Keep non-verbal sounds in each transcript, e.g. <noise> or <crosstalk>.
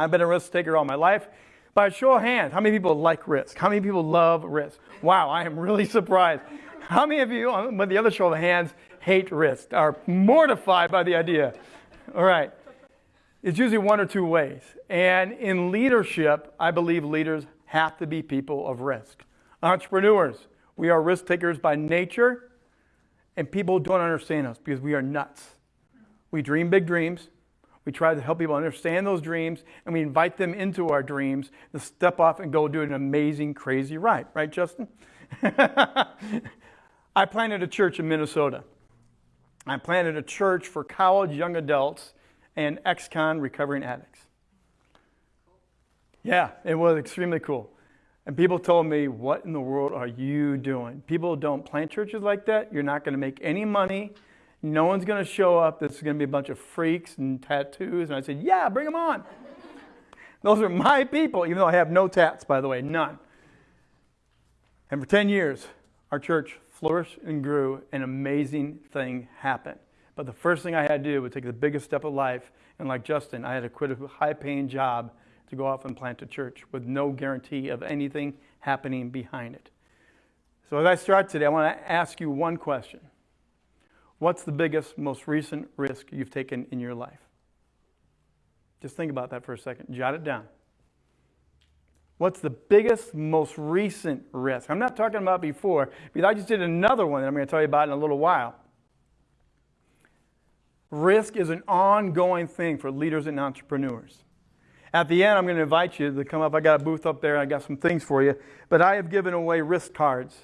I've been a risk taker all my life. By a show of hands, how many people like risk? How many people love risk? Wow, I am really <laughs> surprised. How many of you, with the other show of hands, hate risk, are mortified by the idea? All right. It's usually one or two ways. And in leadership, I believe leaders have to be people of risk. Entrepreneurs, we are risk takers by nature, and people don't understand us because we are nuts. We dream big dreams. We try to help people understand those dreams, and we invite them into our dreams to step off and go do an amazing, crazy ride. Right, Justin? <laughs> I planted a church in Minnesota. I planted a church for college young adults and ex con recovering addicts. Yeah, it was extremely cool. And people told me, What in the world are you doing? People don't plant churches like that. You're not going to make any money. No one's going to show up. This is going to be a bunch of freaks and tattoos. And I said, Yeah, bring them on. <laughs> Those are my people, even though I have no tats, by the way, none. And for 10 years, our church flourished and grew, an amazing thing happened. But the first thing I had to do was take the biggest step of life. And like Justin, I had to quit a high paying job to go off and plant a church with no guarantee of anything happening behind it. So as I start today, I want to ask you one question What's the biggest, most recent risk you've taken in your life? Just think about that for a second. Jot it down. What's the biggest, most recent risk? I'm not talking about before, because I just did another one that I'm going to tell you about in a little while. Risk is an ongoing thing for leaders and entrepreneurs. At the end, I'm going to invite you to come up. I got a booth up there. I got some things for you. But I have given away risk cards.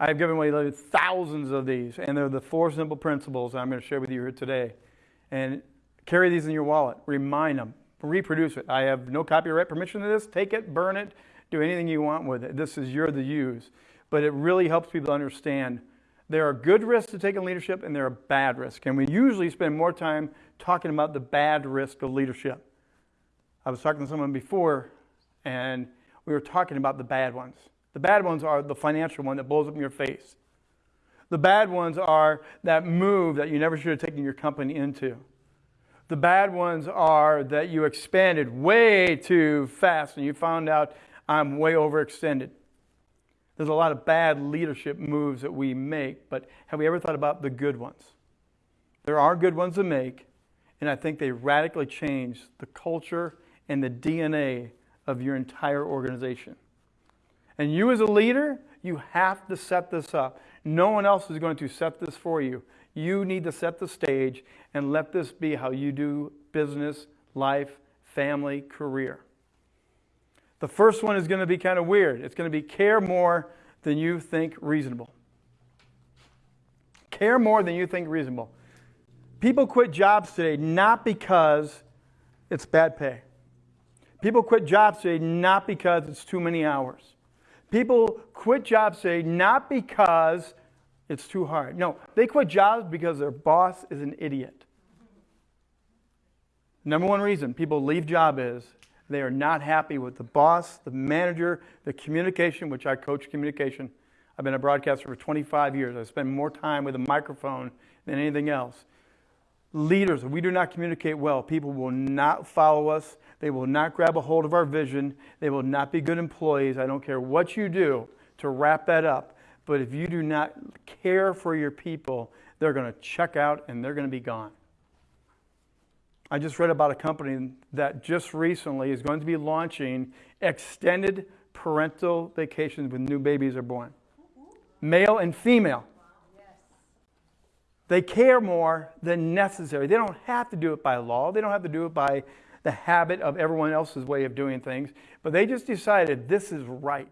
I have given away thousands of these, and they're the four simple principles I'm going to share with you here today. And carry these in your wallet. Remind them reproduce it. I have no copyright permission to this. Take it, burn it, do anything you want with it. This is your to use. But it really helps people understand there are good risks to take in leadership and there are bad risks. And we usually spend more time talking about the bad risk of leadership. I was talking to someone before and we were talking about the bad ones. The bad ones are the financial one that blows up in your face. The bad ones are that move that you never should have taken your company into. The bad ones are that you expanded way too fast and you found out I'm way overextended. There's a lot of bad leadership moves that we make, but have we ever thought about the good ones? There are good ones to make, and I think they radically change the culture and the DNA of your entire organization. And you, as a leader, you have to set this up. No one else is going to set this for you. You need to set the stage and let this be how you do business, life, family, career. The first one is going to be kind of weird. It's going to be care more than you think reasonable. Care more than you think reasonable. People quit jobs today not because it's bad pay. People quit jobs today not because it's too many hours. People quit jobs today not because it's too hard. No, they quit jobs because their boss is an idiot. Number one reason people leave job is they are not happy with the boss, the manager, the communication, which I coach communication. I've been a broadcaster for 25 years. I spend more time with a microphone than anything else. Leaders, if we do not communicate well, people will not follow us. They will not grab a hold of our vision. They will not be good employees. I don't care what you do to wrap that up. But if you do not care for your people, they're going to check out and they're going to be gone. I just read about a company that just recently is going to be launching extended parental vacations when new babies are born, male and female. They care more than necessary. They don't have to do it by law. They don't have to do it by the habit of everyone else's way of doing things. But they just decided this is right.